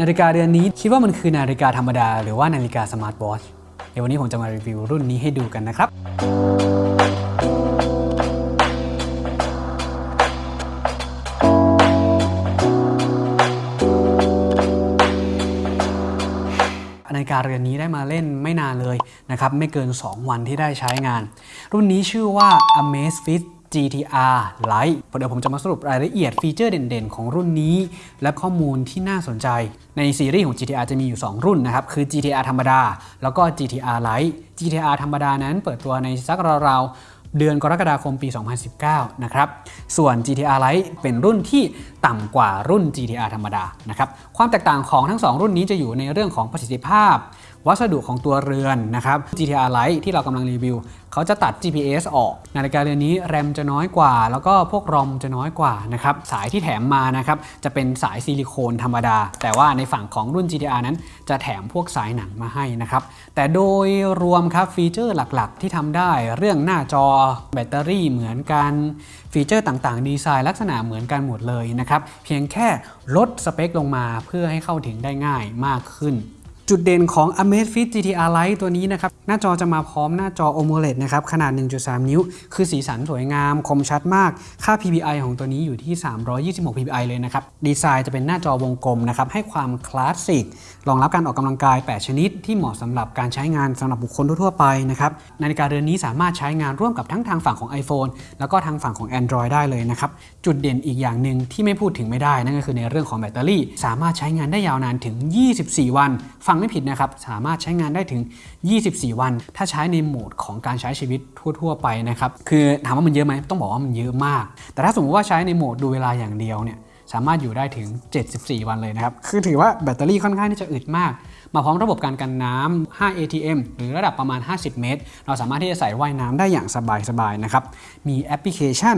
นาฬิกาเรือนนี้คิดว่ามันคือนาฬิกาธรรมดา หรือว่านาฬิกาสมาร์ทวอชเดี๋ยววันนี้ผมจะมารีวิวรุ่นนี้ให้ดูกันนะครับ นาฬิกาเรือนนี้ได้มาเล่นไม่นานเลยนะครับ ไม่เกิน 2 วันที่ได้ใช้งาน รุ่นนี้ชื่อว่า Amazfit GTR Lite เดี๋ยวผมจะมาสรุปรายละเอียดฟีเจอร์เด่นๆ ของรุ่นนี้ และข้อมูลที่น่าสนใจ ในซีรีส์ของ GTR จะมีอยู่ 2 รุ่นนะครับ คือ GTR ธรรมดา แล้วก็ GTR Lite GTR ธรรมดานั้นเปิดตัวในสักราวๆเดือนกรกฎาคมปี 2019 นะครับ ส่วน GTR Lite เป็นรุ่นที่ต่ำกว่ารุ่น GTR ธรรมดา นะครับ ความแตกต่างของทั้ง 2 รุ่นนี้จะอยู่ในเรื่องของประสิทธิภาพ วัสดุของตัวเรือนนะครับ GTR Lite ที่เรากำลังรีวิว เขาจะตัด GPS ออก นาฬิกาเรือนนี้แรมจะน้อยกว่า แล้วก็พวกรอมจะน้อยกว่านะครับ สายที่แถมมานะครับจะเป็นสายซิลิโคนธรรมดา แต่ว่าในฝั่งของรุ่น GTR นั้น จะแถมพวกสายหนังมาให้นะครับ แต่โดยรวมครับฟีเจอร์หลักๆ ที่ทำได้เรื่องหน้าจอแบตเตอรี่เหมือนกันฟีเจอร์ต่างๆ ดีไซน์ลักษณะเหมือนกันหมดเลยนะครับ เพียงแค่ลดสเปคลงมาเพื่อให้เข้าถึงได้ง่ายมากขึ้น จุดเด่นของ Amazfit GTR Lite ตัวนี้นะครับ หน้าจอจะมาพร้อมหน้าจอ OLED นะครับ ขนาด 1.3 นิ้ว คือสีสันสวยงาม คมชัดมาก ค่า PPI ของตัวนี้อยู่ที่ 326 PPI เลยนะครับ ดีไซน์จะเป็นหน้าจอวงกลมนะครับ ให้ความคลาสสิก รองรับการออกกำลังกาย 8 ชนิด ที่เหมาะสำหรับการใช้งานสำหรับบุคคลทั่วไปนะครับ นาฬิกาเรือนนี้สามารถใช้งานร่วมกับทั้งทางฝั่งของ iPhone แล้วก็ทางฝั่งของ Android ได้เลยนะครับ จุดเด่นอีกอย่างหนึ่งที่ไม่พูดถึงไม่ได้นั่นก็คือในเรื่องของแบตเตอรี่ สามารถใช้งานได้ยาวนานถึง 24 วันฟังไม่ผิดนะครับ สามารถใช้งานได้ถึง 24 วัน ถ้าใช้ในโหมดของการใช้ชีวิตทั่ว ๆ ไปนะครับ คือถามว่ามันเยอะไหมต้องบอกว่ามันเยอะมาก แต่ถ้าสมมติว่าใช้ในโหมดดูเวลาอย่างเดียวเนี่ยสามารถอยู่ได้ถึง 74 วันเลยนะครับ คือถือว่าแบตเตอรี่ค่อนข้างที่จะอึดมาก มาพร้อมระบบการกันน้ำ5 ATM หรือระดับประมาณ 50 เมตร เราสามารถที่จะใส่ว่ายน้ำได้อย่างสบายๆนะครับ มีแอปพลิเคชัน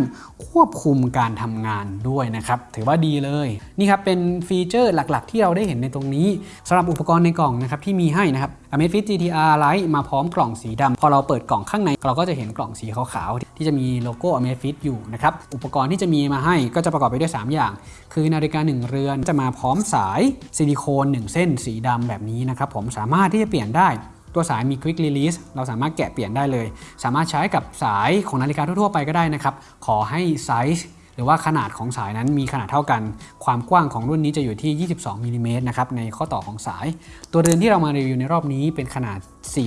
ควบคุมการทำงานด้วยนะครับ ถือว่าดีเลย นี่ครับเป็นฟีเจอร์หลักๆ ที่เราได้เห็นในตรงนี้สำหรับอุปกรณ์ในกล่องนะครับที่มีให้นะครับ Amazfit GTR Lite มาพร้อมกล่องสีดำพอเราเปิดกล่องข้างใน เราก็จะเห็นกล่องสีขาวๆที่จะมีโลโก้ Amazfit อยู่นะครับ อุปกรณ์ที่จะมีมาให้ก็จะประกอบไปด้วย 3 อย่าง คือนาฬิกา1เรือนจะมาพร้อมสายซิลิโคน1 เส้นสีดำแบบนี้นะครับผมสามารถที่จะเปลี่ยนได้ตัวสายมี Quick Release เราสามารถแกะเปลี่ยนได้เลย สามารถใช้กับสายของนาฬิกาทั่วๆไปก็ได้นะครับ ขอให้ไซส์หรือว่าขนาดของสายนั้นมีขนาดเท่ากัน ความกว้างของรุ่นนี้จะอยู่ที่ 22มิลลิเมตรนะครับในข้อต่อของสาย ตัวเรือนที่เรามารีวิวในรอบนี้เป็นขนาด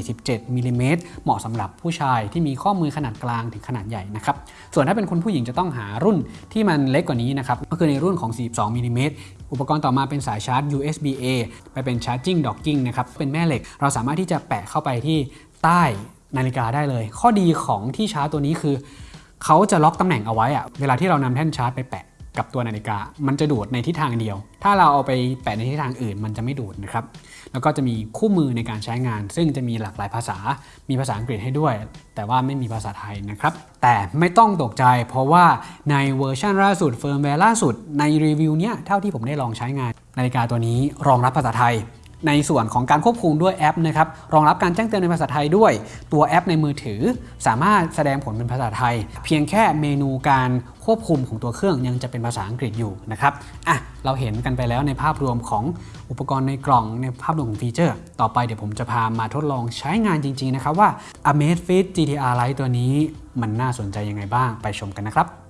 47มิลลิเมตรเหมาะสำหรับผู้ชายที่มีข้อมือขนาดกลางถึงขนาดใหญ่นะครับ ส่วนถ้าเป็นคุณผู้หญิงจะต้องหารุ่นที่มันเล็กกว่านี้นะครับ ก็คือในรุ่นของ 42มิลลิเมตร อุปกรณ์ต่อมาเป็นสายชาร์จ USB A ไปเป็น charging docking นะครับ เป็นแม่เหล็ก เราสามารถที่จะแปะเข้าไปที่ใต้นาฬิกาได้เลย ข้อดีของที่ชาร์จตัวนี้คือ เขาจะล็อกตำแหน่งเอาไว้อะเวลาที่เรานำแท่นชาร์จไปแปะ กับตัวนาฬิกา มันจะดูดในทิศทางเดียว ถ้าเราเอาไปแปะในทิศทางอื่น มันจะไม่ดูดนะครับ แล้วก็จะมีคู่มือในการใช้งาน ซึ่งจะมีหลากหลายภาษา มีภาษาอังกฤษให้ด้วย แต่ว่าไม่มีภาษาไทยนะครับ แต่ไม่ต้องตกใจ เพราะว่าในเวอร์ชันล่าสุดเฟิร์มแวร์ล่าสุดในรีวิวเนี้ยเท่าที่ผมได้ลองใช้งาน นาฬิกาตัวนี้รองรับภาษาไทย ในส่วนของการควบคุมด้วยแอปนะครับรองรับการแจ้งเตือนในภาษาไทยด้วย ตัวแอปในมือถือ สามารถแสดงผลเป็นภาษาไทย เพียงแค่เมนูการควบคุมของตัวเครื่องยังจะเป็นภาษาอังกฤษอยู่นะครับอะเราเห็นกันไปแล้วในภาพรวมของอุปกรณ์ในกล่องในภาพรวมของฟีเจอร์ ต่อไปเดี๋ยวผมจะพามาทดลองใช้งานจริง ๆ นะครับว่า Amazfit GTR Lite ตัวนี้มันน่าสนใจยังไงบ้างไปชมกันนะครับ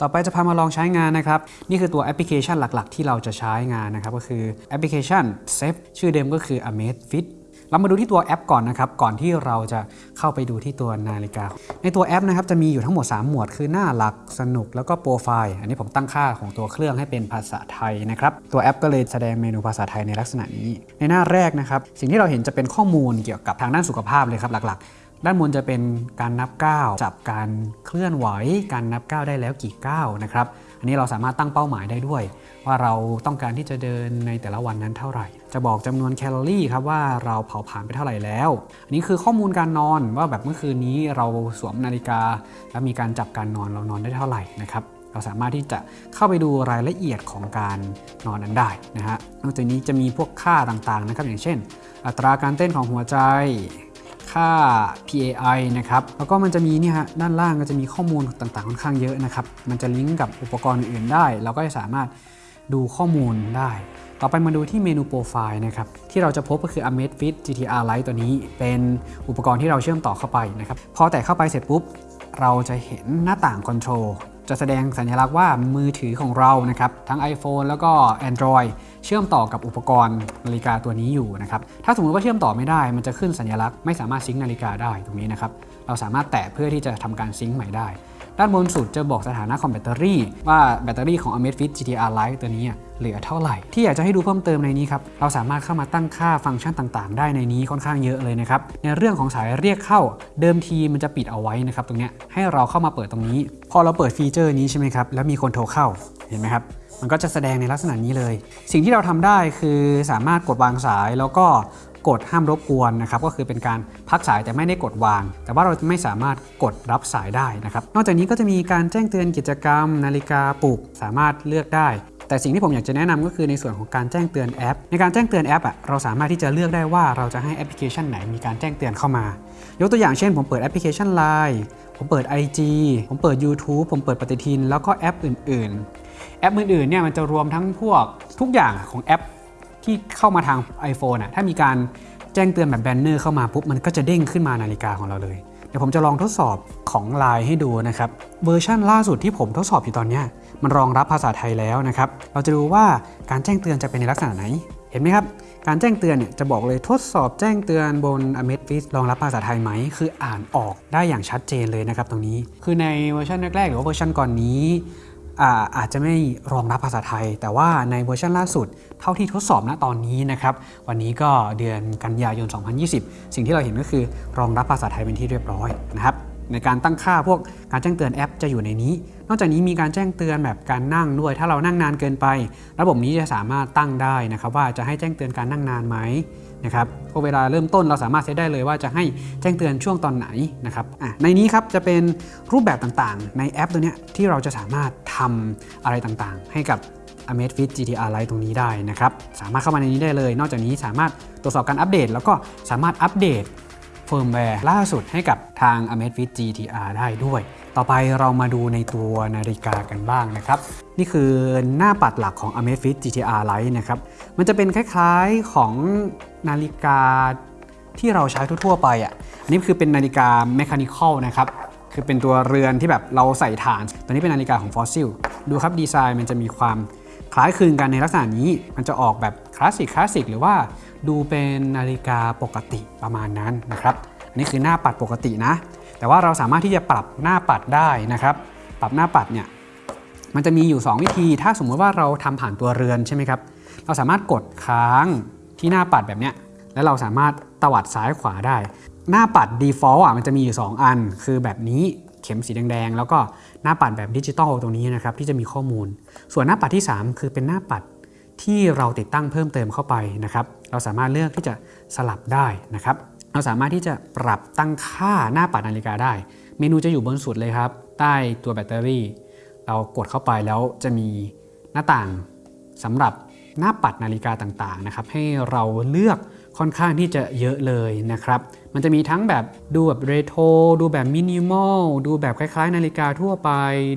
ต่อไปจะพามาลองใช้งานนะครับ นี่คือตัวแอปพลิเคชันหลักๆ ที่เราจะใช้งานนะครับ ก็คือแอปพลิเคชัน s a f e ชื่อเดิมก็คือ Amazfit เรามาดูที่ตัวแอปก่อนนะครับ ก่อนที่เราจะเข้าไปดูที่ตัวนาฬิกา ในตัวแอปนะครับจะมีอยู่ทั้งหมด 3 หมวด คือหน้าหลักสนุกแล้วก็โปรไฟล์อันนี้ผมตั้งค่าของตัวเครื่องให้เป็นภาษาไทยนะครับตัวแอปก็เลยแสดงเมนูภาษาไทยในลักษณะนี้ ในหน้าแรกนะครับ สิ่งที่เราเห็นจะเป็นข้อมูลเกี่ยวกับทางด้านสุขภาพเลยครับหลักๆ ด้านบนจะเป็นการนับก้าวจับการเคลื่อนไหว การนับก้าวได้แล้วกี่ก้าวนะครับ อันนี้เราสามารถตั้งเป้าหมายได้ด้วย ว่าเราต้องการที่จะเดินในแต่ละวันนั้นเท่าไหร่ จะบอกจำนวนแคลอรี่ครับว่าเราเผาผลาญไปเท่าไหร่แล้ว อันนี้คือข้อมูลการนอนว่าแบบเมื่อคืนนี้เราสวมนาฬิกา แล้วมีการจับการนอนเรานอนได้เท่าไหร่นะครับเราสามารถที่จะเข้าไปดูรายละเอียดของการนอนนั้นได้นะฮะนอกจากนี้จะมีพวกค่าต่างๆนะครับอย่างเช่น อัตราการเต้นของหัวใจ ค่า PAI นะครับแล้วก็มันจะมีนี่ฮะด้านล่างก็จะมีข้อมูลต่างๆ ค่อนข้างเยอะนะครับ มันจะลิงก์กับอุปกรณ์อื่นได้ เราก็จะสามารถดูข้อมูลได้ ต่อไปมาดูที่เมนูโปรไฟล์นะครับที่เราจะพบก็คือ Amazfit GTR Lite ตัวนี้เป็นอุปกรณ์ที่เราเชื่อมต่อเข้าไปนะครับพอแตะเข้าไปเสร็จปุ๊บเราจะเห็นหน้าต่างคอนโทรล จะแสดงสัญลักษณ์ว่ามือถือของเรานะครับทั้ง iPhone แล้วก็ Android เชื่อมต่อกับอุปกรณ์นาฬิกาตัวนี้อยู่นะครับถ้าสมมติว่าเชื่อมต่อไม่ได้ มันจะขึ้นสัญลักษณ์ไม่สามารถซิงค์นาฬิกาได้ตรงนี้นะครับเราสามารถแตะเพื่อที่จะทำการซิงค์ใหม่ได้ ด้านบนสุดจะบอกสถานะของแบตเตอรี่ ว่าแบตเตอรี่ของ Amazfit GTR Lite ตัวนี้เหลือเท่าไหร่ ที่อยากจะให้ดูเพิ่มเติมในนี้ครับ เราสามารถเข้ามาตั้งค่าฟังก์ชันต่างๆ ได้ในนี้ค่อนข้างเยอะเลยนะครับ ในเรื่องของสายเรียกเข้าเดิมทีมันจะปิดเอาไว้นะครับตรงเนี้ยให้เราเข้ามาเปิดตรงนี้ พอเราเปิดฟีเจอร์นี้ใช่ไหมครับแล้วมีคนโทรเข้าเห็นไหมครับมันก็จะแสดงในลักษณะนี้เลย สิ่งที่เราทำได้คือสามารถกดวางสายแล้วก็ กดห้ามรบกวนนะครับก็คือเป็นการพักสายแต่ไม่ได้กดวาง แต่ว่าเราไม่สามารถกดรับสายได้นะครับนอกจากนี้ก็จะมีการแจ้งเตือนกิจกรรม นาฬิกาปลุกสามารถเลือกได้ แต่สิ่งที่ผมอยากจะแนะนำก็คือในส่วนของการแจ้งเตือนแอป ในการแจ้งเตือนแอปอะเราสามารถที่จะเลือกได้ว่าเราจะให้แอปพลิเคชันไหนมีการแจ้งเตือนเข้ามา ยกตัวอย่างเช่น ผมเปิดแอปพลิเคชัน Line ผมเปิด IG ผมเปิด YouTube ผมเปิดปฏิทิน แล้วก็แอปอื่น ๆ แอปอื่นๆเนี่ยมันจะรวมทั้งพวกทุกอย่างของแอป ที่เข้ามาทาง iPhone อะถ้ามีการแจ้งเตือนแบบแบนเนอร์เข้ามาปุ๊บมันก็จะเด้งขึ้นมานาฬิกาของเราเลย เดี๋ยวผมจะลองทดสอบของ Line ให้ดูนะครับ เวอร์ชันล่าสุดที่ผมทดสอบอยู่ตอนนี้มันรองรับภาษาไทยแล้วนะครับ เราจะดูว่าการแจ้งเตือนจะเป็นในลักษณะไหน เห็นไหมครับ การแจ้งเตือนเนี่ยจะบอกเลยทดสอบแจ้งเตือนบน Amazfit รองรับภาษาไทยไหม คืออ่านออกได้อย่างชัดเจนเลยนะครับตรงนี้ คือในเวอร์ชันแรกๆหรือว่าเวอร์ชันก่อนนี้ อาอาจจะไม่รองรับภาษาไทย แต่ว่าในเวอร์ชันล่าสุด เท่าที่ทดสอบณตอนนี้นะครับ วันนี้ก็เดือนกันยายน 2020 สิ่งที่เราเห็นก็คือรองรับภาษาไทยเป็นที่เรียบร้อยนะครับในการตั้งค่าพวกการแจ้งเตือนแอปจะอยู่ในนี้ นอกจากนี้มีการแจ้งเตือนแบบการนั่งด้วย ถ้าเรานั่งนานเกินไป ระบบนี้จะสามารถตั้งได้นะครับว่าจะให้แจ้งเตือนการนั่งนานไหม นะครับพอเวลาเริ่มต้นเราสามารถเซตได้เลยว่าจะให้แจ้งเตือนช่วงตอนไหนนะครับในนี้ครับจะเป็นรูปแบบต่างๆ ในแอปตัวนี้ที่เราจะสามารถทำอะไรต่างๆ ให้กับ Amazfit GTR Lite ตรงนี้ได้นะครับสามารถเข้ามาในนี้ได้เลย นอกจากนี้สามารถตรวจสอบการอัปเดต แล้วก็สามารถอัปเดตเฟิร์มแวร์ล่าสุดให้กับทาง Amazfit GTR ได้ด้วย ต่อไปเรามาดูในตัวนาฬิกากันบ้างนะครับ นี่คือหน้าปัดหลักของ Amazfit GTR Lite นะครับ มันจะเป็นคล้ายๆของนาฬิกาที่เราใช้ทั่วๆไปอะ อันนี้คือเป็นนาฬิกา mechanical นะครับ คือเป็นตัวเรือนที่แบบเราใส่ฐาน ตัวนี้เป็นนาฬิกาของฟอสซิลดูครับดีไซน์มันจะมีความคล้ายคลึงกันในลักษณะนี้ มันจะออกแบบคลาสสิกคลาสสิกหรือว่าดูเป็นนาฬิกาปกติประมาณนั้นนะครับ อันนี้คือหน้าปัดปกตินะ แต่ว่าเราสามารถที่จะปรับหน้าปัดได้นะครับ ปรับหน้าปัดเนี่ยมันจะมีอยู่ 2 วิธี ถ้าสมมุติว่าเราทำผ่านตัวเรือนใช่ไหมครับ เราสามารถกดค้างที่หน้าปัดแบบเนี้ย แล้วเราสามารถตวัดซ้ายขวาได้ หน้าปัด default อะมันจะมีอยู่ 2 อัน คือแบบนี้เข็มสีแดงๆ แล้วก็หน้าปัดแบบดิจิตอลตรงนี้นะครับที่จะมีข้อมูล ส่วนหน้าปัดที่ 3 คือเป็นหน้าปัดที่เราติดตั้งเพิ่มเติมเข้าไปนะครับ เราสามารถเลือกที่จะสลับได้นะครับ เราสามารถที่จะปรับตั้งค่าหน้าปัดนาฬิกาได้ เมนูจะอยู่บนสุดเลยครับ ใต้ตัวแบตเตอรี่ เรากดเข้าไปแล้วจะมีหน้าต่างสำหรับหน้าปัดนาฬิกาต่างๆนะครับให้เราเลือกค่อนข้างที่จะเยอะเลยนะครับ มันจะมีทั้งแบบดูแบบเรโทรดูแบบมินิมอลดูแบบคล้ายๆ นาฬิกาทั่วไป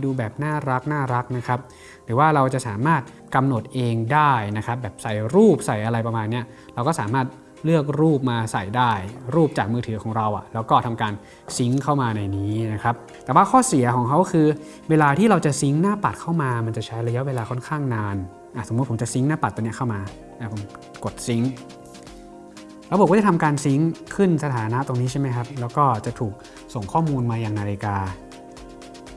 ดูแบบน่ารักน่ารักนะครับ หรือว่าเราจะสามารถกำหนดเองได้นะครับ แบบใส่รูปใส่อะไรประมาณนี้เราก็สามารถ เลือกรูปมาใส่ได้ รูปจากมือถือของเราอะ่ะแล้วก็ทำการซิงค์เข้ามาในนี้นะครับแต่ว่าข้อเสียของเขาคือ เวลาที่เราจะซิงค์หน้าปัดเข้ามา มันจะใช้ระยะเวลาค่อนข้างนานอะสมมติผมจะซิงค์หน้าปัดตัวเนี้ยเข้ามาอะผมกดซิงค์ระบบก็จะทำการซิงค์ขึ้นสถานะตรงนี้ใช่ไหมครับแล้วก็จะถูกส่งข้อมูลมายังนาฬิกา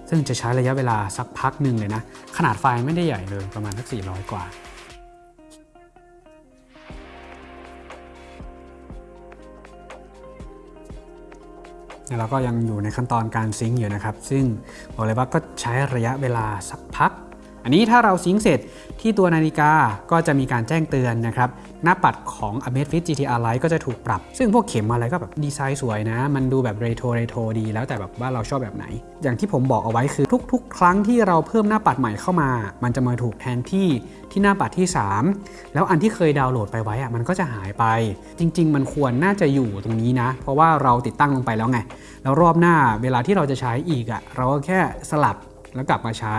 ซึ่งจะใช้ระยะเวลาสักพักหนึ่งเลยนะขนาดไฟล์ไม่ได้ใหญ่เลยประมาณสัก400 กว่า เราก็ยังอยู่ในขั้นตอนการซิงค์อยู่นะครับ ซึ่งบอกเลยว่าก็ใช้ระยะเวลาสักพัก อันนี้ถ้าเราซิงค์เสร็จที่ตัวนาฬิกาก็จะมีการแจ้งเตือนนะครับ หน้าปัดของ Amazfit GTR Lite ก็จะถูกปรับ ซึ่งพวกเข็มอะไรก็แบบดีไซน์สวยนะ มันดูแบบเรโทรเรโทรดี แล้วแต่แบบว่าเราชอบแบบไหน อย่างที่ผมบอกเอาไว้คือทุก ๆ ครั้งที่เราเพิ่มหน้าปัดใหม่เข้ามา มันจะมาถูกแทนที่ที่หน้าปัดที่ 3 แล้วอันที่เคยดาวน์โหลดไปไว้อะมันก็จะหายไป จริง ๆ มันควรน่าจะอยู่ตรงนี้นะ เพราะว่าเราติดตั้งลงไปแล้วไง แล้วรอบหน้าเวลาที่เราจะใช้อีกอะเราก็แค่สลับแล้วกลับมาใช้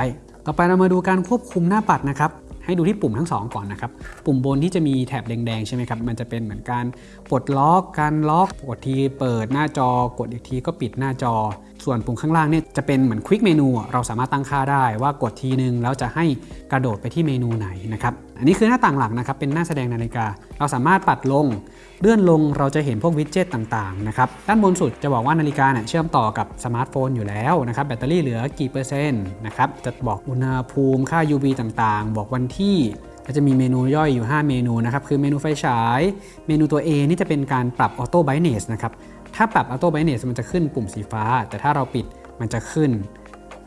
ต่อไปเรามาดูการควบคุมหน้าปัดนะครับให้ดูที่ปุ่มทั้งสองก่อนนะครับ ปุ่มบนที่จะมีแถบแดงๆใช่ไหมครับ มันจะเป็นเหมือนการปลดล็อกการล็อกกดทีเปิดหน้าจอกดอีกทีก็ปิดหน้าจอ ส่วนปุ่มข้างล่างเนี่ยจะเป็นเหมือน quick menu เราสามารถตั้งค่าได้ว่ากดทีนึงแล้วจะให้กระโดดไปที่เมนูไหนนะครับ อันนี้คือหน้าต่างหลักนะครับเป็นหน้าแสดงนาฬิกา เราสามารถปัดลง เลื่อนลงเราจะเห็นพวก widget ต่างๆนะครับด้านบนสุดจะบอกว่านาฬิกาเนี่ยเชื่อมต่อกับสมาร์ทโฟนอยู่แล้วนะครับแบตเตอรี่เหลือกี่เปอร์เซ็นต์นะครับจะบอกอุณหภูมิค่า UV ต่างๆ บอกวันที่ก็จะมีเมนูย่อยอยู่ 5 เมนูนะครับ คือเมนูไฟฉาย เมนูตัว A นี่จะเป็นการปรับออโต้ไบเนสนะครับ ถ้าปรับออโต้ไบเนสมันจะขึ้นปุ่มสีฟ้า แต่ถ้าเราปิดมันจะขึ้น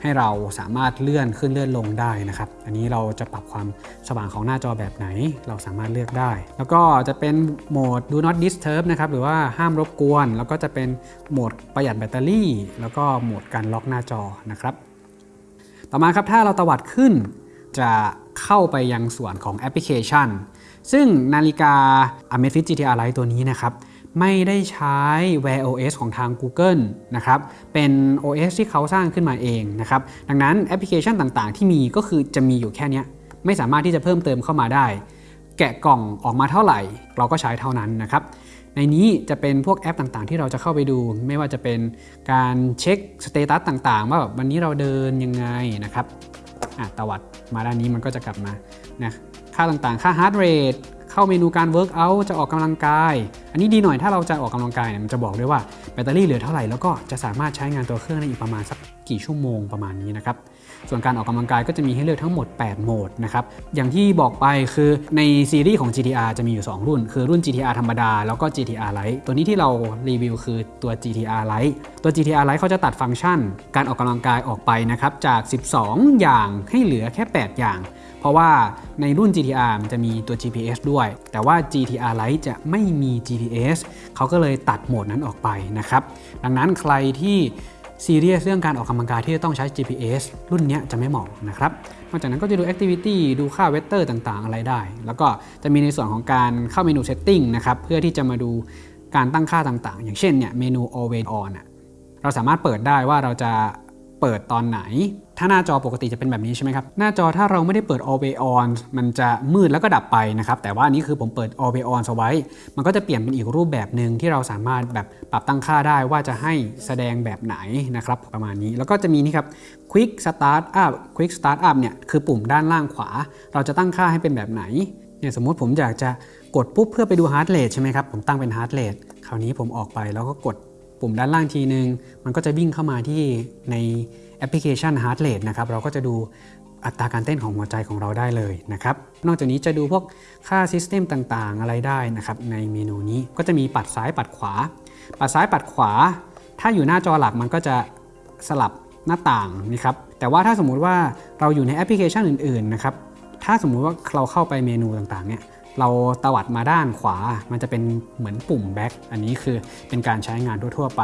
ให้เราสามารถเลื่อนขึ้นเลื่อนลงได้นะครับ อันนี้เราจะปรับความสว่างของหน้าจอแบบไหน เราสามารถเลือกได้ แล้วก็จะเป็นโหมด do not disturb นะครับ หรือว่าห้ามรบกวน แล้วก็จะเป็นโหมดประหยัดแบตเตอรี่ แล้วก็โหมดการล็อกหน้าจอนะครับ ต่อมาครับถ้าเราตวัดขึ้นจะเข้าไปยังส่วนของแอปพลิเคชัน ซึ่งนาฬิกา Amazfit GTR Lite ตัวนี้นะครับ ไม่ได้ใช้ Wear OS ของทาง Google นะครับ เป็น OS ที่เขาสร้างขึ้นมาเองนะครับ ดังนั้นแอปพลิเคชันต่างๆ ที่มีก็คือจะมีอยู่แค่นี้ ไม่สามารถที่จะเพิ่มเติมเข้ามาได้ แกะกล่องออกมาเท่าไหร่ เราก็ใช้เท่านั้นนะครับ ในนี้จะเป็นพวกแอปต่างๆ ที่เราจะเข้าไปดู ไม่ว่าจะเป็นการเช็ค status ต่างๆ ว่าแบบวันนี้เราเดินยังไงนะครับอะตวัดมาด้านนี้มันก็จะกลับมานะค่าต่างๆ ค่า heart rate เข้าเมนูการ work out จะออกกำลังกาย อันนี้ดีหน่อยถ้าเราจะออกกำลังกายเนี่ยมันจะบอกด้วยว่าแบตเตอรี่เหลือเท่าไหร่แล้วก็จะสามารถใช้งานตัวเครื่องได้อีกประมาณสักกี่ชั่วโมงประมาณนี้นะครับ ส่วนการออกกำลังกายก็จะมีให้เลือกทั้งหมด 8 โหมดนะครับ อย่างที่บอกไปคือในซีรีส์ของ GTR จะมีอยู่ 2 รุ่น คือรุ่น GTR ธรรมดา แล้วก็ GTR Lite ตัวนี้ที่เรารีวิวคือตัว GTR Lite ตัว GTR Lite เขาจะตัดฟังก์ชัน การออกกำลังกายออกไปนะครับจาก 12 อย่างให้เหลือแค่ 8 อย่าง เพราะว่าในรุ่น GTR มันจะมีตัว GPS ด้วย แต่ว่า GTR Lite จะไม่มี GPS เขาก็เลยตัดโหมดนั้นออกไปนะครับ ดังนั้นใครที่ซีเรียสเรื่องการออกกำลังกายที่จะต้องใช้ GPS รุ่นนี้จะไม่เหมาะนะครับ นอกจากนั้นก็จะดู Activity ดูค่าเว t เตอร์ต่างๆ อะไรได้ แล้วก็จะมีในส่วนของการเข้าเมนู Setting นะครับ เพื่อที่จะมาดูการตั้งค่าต่างๆ อย่างเช่นเนี่ยเมนู Always On เราสามารถเปิดได้ว่าเราจะเปิดตอนไหน ถ้าหน้าจอปกติจะเป็นแบบนี้ใช่ไหมครับ หน้าจอถ้าเราไม่ได้เปิด Always On มันจะมืดแล้วก็ดับไปนะครับ แต่ว่าอันนี้คือผมเปิด Always On เอาไว้ มันก็จะเปลี่ยนเป็นอีกรูปแบบหนึ่งที่เราสามารถแบบปรับตั้งค่าได้ว่าจะให้แสดงแบบไหนนะครับประมาณนี้แล้วก็จะมีนี่ครับ Quick Start Up Quick Start Up เนี่ยคือปุ่มด้านล่างขวา เราจะตั้งค่าให้เป็นแบบไหนเนี่ยสมมติผมอยากจะกดปุ๊บเพื่อไปดู Heart Rate ใช่ไหมครับ ผมตั้งเป็น Heart Rate คราวนี้ผมออกไปแล้วก็กดปุ่มด้านล่างทีนึง มันก็จะวิ่งเข้ามาที่ใน แอปพลิเคชัน Heart Rate นะครับเราก็จะดูอัตราการเต้นของหัวใจของเราได้เลยนะครับ นอกจากนี้จะดูพวกค่าซิสเต็มต่างๆ อะไรได้นะครับ ในเมนูนี้ก็จะมีปัดซ้ายปัดขวา ปัดซ้ายปัดขวา ถ้าอยู่หน้าจอหลักมันก็จะสลับหน้าต่างนะครับ แต่ว่าถ้าสมมุติว่าเราอยู่ในแอปพลิเคชันอื่นๆนะครับ ถ้าสมมุติว่าเราเข้าไปเมนูต่างๆ เนี่ยเราตวัดมาด้านขวา มันจะเป็นเหมือนปุ่ม back อันนี้คือเป็นการใช้งานทั่วๆไป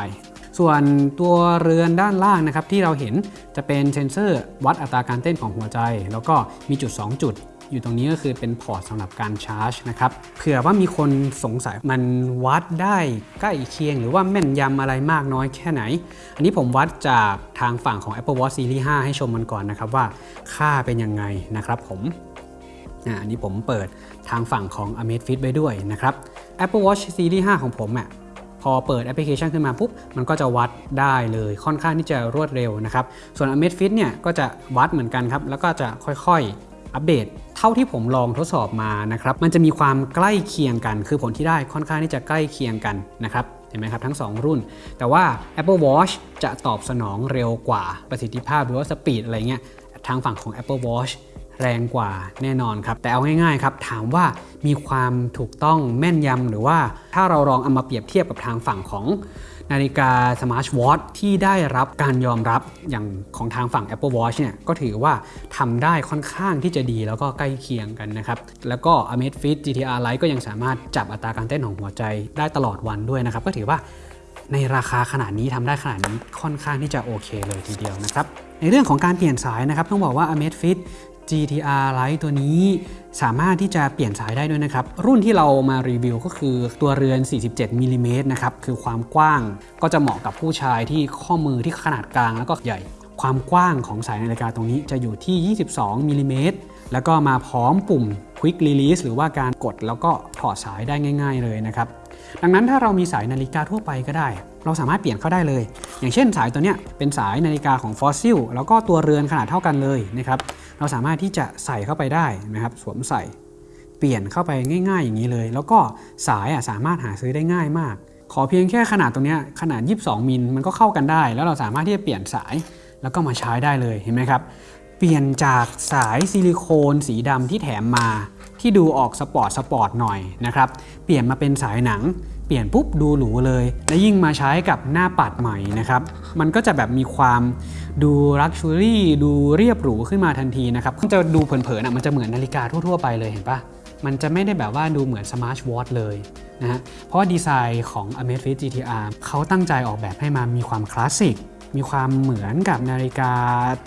ส่วนตัวเรือนด้านล่างนะครับที่เราเห็นจะเป็นเซนเซอร์วัดอัตราการเต้นของหัวใจ แล้วก็มีจุด 2 จุด อยู่ตรงนี้ก็คือเป็น port สำหรับการชาร์จนะครับเผื่อว่ามีคนสงสัยมันวัดได้ใกล้เคียง หรือว่าแม่นยำอะไรมากน้อยแค่ไหน อันนี้ผมวัดจากทางฝั่งของ Apple Watch Series 5 ให้ชมมันก่อนนะครับว่าค่าเป็นยังไงนะครับผมอันนี้ผมเปิดทางฝั่งของ Amazfit ไว้ด้วยนะครับ Apple Watch Series 5 ของผมอะ พอเปิดแอปพลิเคชันขึ้นมาปุ๊บมันก็จะวัดได้เลยค่อนข้างที่จะรวดเร็วนะครับ ส่วน Amazfit เนี่ยก็จะวัดเหมือนกันครับ แล้วก็จะค่อยๆอัปเดต เท่าที่ผมลองทดสอบมานะครับ มันจะมีความใกล้เคียงกัน คือผลที่ได้ค่อนข้างที่จะใกล้เคียงกันนะครับเห็นไหมครับทั้ง 2 รุ่น แต่ว่า Apple Watch จะตอบสนองเร็วกว่าประสิทธิภาพหรือว่า speed อะไรเงี้ยทางฝั่งของ Apple Watch แรงกว่าแน่นอนครับ แต่เอาง่ายๆครับ ถามว่ามีความถูกต้องแม่นยำหรือว่าถ้าเราลองเอามาเปรียบเทียบกับทางฝั่งของนาฬิกาสมาร์ทวอทที่ได้รับการยอมรับอย่างของทางฝั่ง Apple Watch เนี่ยก็ถือว่าทำได้ค่อนข้างที่จะดีแล้วก็ใกล้เคียงกันนะครับ แล้วก็ Amazfit GTR Lite ก็ยังสามารถจับอัตราการเต้นของหัวใจได้ตลอดวันด้วยนะครับ ก็ถือว่าในราคาขนาดนี้ทำได้ขนาดนี้ค่อนข้างที่จะโอเคเลยทีเดียวนะครับในเรื่องของการเปลี่ยนสายนะครับต้องบอกว่า Amazfit GTR Lite ตัวนี้สามารถที่จะเปลี่ยนสายได้ด้วยนะครับ รุ่นที่เรามารีวิวก็คือตัวเรือน 47มิลิเมตรนะครับ คือความกว้างก็จะเหมาะกับผู้ชายที่ข้อมือที่ขนาดกลางแล้วก็ใหญ่ ความกว้างของสายนาฬิกาตรงนี้จะอยู่ที่ 22มิลิเมตรแล้วก็มาพร้อมปุ่ม Quick Release หรือว่าการกดแล้วก็ถอดสายได้ง่าย ๆ เลยนะครับ ดังนั้นถ้าเรามีสายนาฬิกาทั่วไปก็ได้ เราสามารถเปลี่ยนเข้าได้เลย อย่างเช่นสายตัวเนี้ยเป็นสายนาฬิกาของฟอสซิลแล้วก็ตัวเรือนขนาดเท่ากันเลยนะครับ เราสามารถที่จะใส่เข้าไปได้นะครับสวมใส่เปลี่ยนเข้าไปง่าย ๆ อย่างนี้เลย แล้วก็สายอะสามารถหาซื้อได้ง่ายมาก ขอเพียงแค่ขนาดตรงนี้ขนาด 22 มิลมันก็เข้ากันได้ แล้วเราสามารถที่จะเปลี่ยนสายแล้วก็มาใช้ได้เลยเห็นไหมครับเปลี่ยนจากสายซิลิโคนสีดำที่แถมมา ที่ดูออก sport sport หน่อยนะครับเปลี่ยนมาเป็นสายหนัง เปลี่ยนปุ๊บดูหรูเลย และยิ่งมาใช้กับหน้าปัดใหม่นะครับ มันก็จะแบบมีความดู luxury ดูเรียบหรูขึ้นมาทันทีนะครับจะดูเผินๆอะมันจะเหมือนนาฬิกาทั่วๆไปเลยเห็นปะมันจะไม่ได้แบบว่าดูเหมือนสมาร์ทวอทเลยนะฮะเพราะว่าดีไซน์ของ Amazfit GTR เขาตั้งใจออกแบบให้มามีความคลาสสิกมีความเหมือนกับนาฬิกา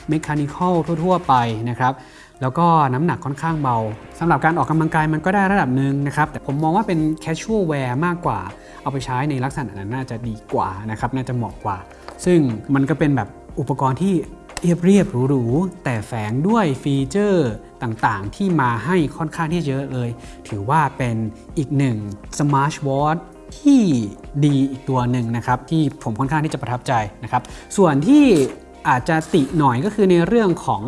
เมคานิคอลทั่ว ๆ ไปนะครับ แล้วก็น้ำหนักค่อนข้างเบาสำหรับการออกกำลังกายมันก็ได้ระดับหนึ่งนะครับ แต่ผมมองว่าเป็น casual wear มากกว่า เอาไปใช้ในลักษณะนั้นน่าจะดีกว่านะครับน่าจะเหมาะกว่า ซึ่งมันก็เป็นแบบอุปกรณ์ที่เรียบเรียบหรูๆแต่แฝงด้วยฟีเจอร์ต่างๆ ที่มาให้ค่อนข้างที่เยอะเลย ถือว่าเป็นอีกหนึ่ง smart watch ที่ดีอีกตัวหนึ่งนะครับ ที่ผมค่อนข้างที่จะประทับใจนะครับ ส่วนที่อาจจะติหน่อยก็คือในเรื่องของ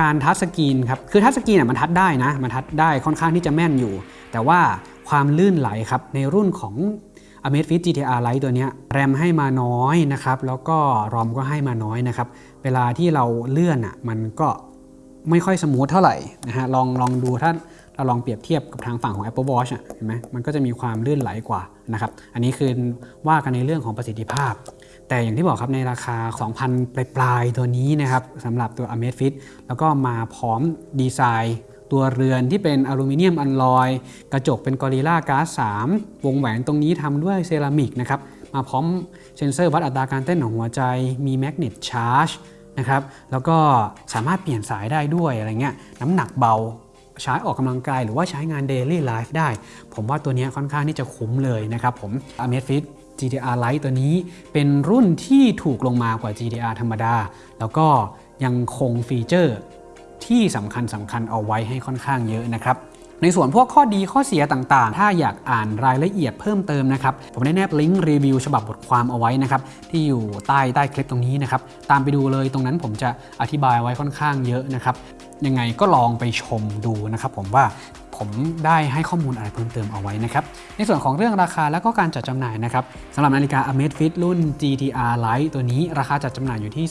การ touchscreen ครับคือ touchscreen น่ะมัน touch ได้นะมัน touch ได้ค่อนข้างที่จะแม่นอยู่ แต่ว่าความลื่นไหลครับในรุ่นของ Amazfit GTR Lite ตัวนี้แรมให้มาน้อยนะครับแล้วก็ ROM ก็ให้มาน้อยนะครับเวลาที่เราเลื่อนอะมันก็ไม่ค่อย smooth เท่าไหร่นะฮะลองลองดูถ้าเราลองเปรียบเทียบกับทางฝั่งของ Apple Watch อะเห็นไหมมันก็จะมีความลื่นไหลกว่านะครับอันนี้คือว่ากันในเรื่องของประสิทธิภาพ แต่อย่างที่บอกครับในราคา 2,000 ปลายๆ ตัวนี้นะครับสำหรับตัว Amazfit แล้วก็มาพร้อมดีไซน์ตัวเรือนที่เป็นอลูมิเนียมอัลลอย กระจกเป็นกอริลลาก๊าซ3วงแหวนตรงนี้ทำด้วยเซรามิกนะครับมาพร้อมเซนเซอร์วัดอัตราการเต้นของหัวใจ มีแมกเนตชาร์จนะครับแล้วก็สามารถเปลี่ยนสายได้ด้วยอะไรเงี้ยน้ำหนักเบาใช้ออกกำลังกายหรือว่าใช้งาน Daily Life ได้ ผมว่าตัวนี้ค่อนข้างที่จะคุ้มเลยนะครับผม Amazfit GTR Lite ตัวนี้เป็นรุ่นที่ถูกลงมากว่า GTR ธรรมดา แล้วก็ยังคงฟีเจอร์ที่สำคัญสำคัญเอาไว้ให้ค่อนข้างเยอะนะครับ ในส่วนพวกข้อดีข้อเสียต่างๆ ถ้าอยากอ่านรายละเอียดเพิ่มเติมนะครับ ผมได้แนบลิงก์รีวิวฉบับบทความเอาไว้นะครับ ที่อยู่ใต้ใต้คลิปตรงนี้นะครับ ตามไปดูเลยตรงนั้นผมจะอธิบายไว้ค่อนข้างเยอะนะครับ ยังไงก็ลองไปชมดูนะครับผมว่า ผมได้ให้ข้อมูลอะไรเพิ่มเติมเอาไว้นะครับในส่วนของเรื่องราคาและก็การจัดจำหน่ายนะครับสำหรับนาฬิกา Amazfit รุ่น GTR Lite ตัวนี้ราคาจัดจำหน่ายอยู่ที่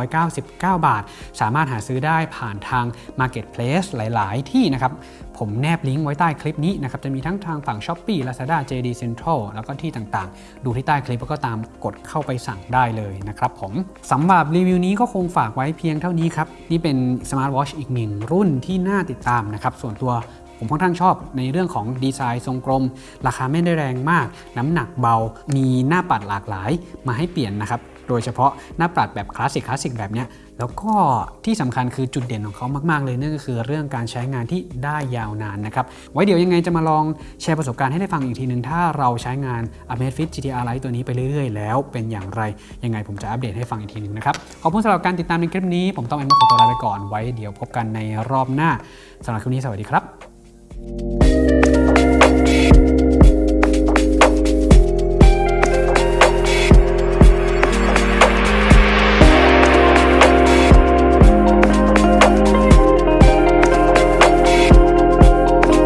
2,799 บาท สามารถหาซื้อได้ผ่านทาง Marketplace หลาย ๆ ที่นะครับผมแนบลิงก์ไว้ใต้คลิปนี้นะครับจะมีทั้งทางฝั่ง Shopee Lazada JD Central แล้วก็ที่ต่างๆ ดูที่ใต้คลิปแล้วก็ตามกดเข้าไปสั่งได้เลยนะครับผมสำหรับรีวิวนี้ก็คงฝากไว้เพียงเท่านี้ครับนี่เป็น Smart Watch อีกหนึ่งรุ่นที่น่าติดตามนะครับส่วนตัว ผมค่อนข้างชอบในเรื่องของดีไซน์ทรงกลม ราคาไม่ได้แรงมาก น้ำหนักเบา มีหน้าปัดหลากหลายมาให้เปลี่ยนนะครับโดยเฉพาะหน้าปัดแบบคลาสสิกคลาสสิกแบบเนี้ยแล้วก็ที่สำคัญคือจุดเด่นของเขามากๆเลยนั่นก็คือเรื่องการใช้งานที่ได้ยาวนานนะครับ ไว้เดี๋ยวยังไงจะมาลองแชร์ประสบการณ์ให้ได้ฟังอีกทีหนึ่งถ้าเราใช้งาน Amazfit GTR Lite ตัวนี้ไปเรื่อยๆ แล้วเป็นอย่างไร ยังไงผมจะอัปเดตให้ฟังอีกทีหนึ่งนะครับ ขอบคุณสำหรับการติดตามในคลิปนี้ ผมต้องแอนมาขอตัวลาไปก่อนไว้เดี๋ยวพบกันในรอบหน้าสำหรับคลิปนี้สวัสดีครับ you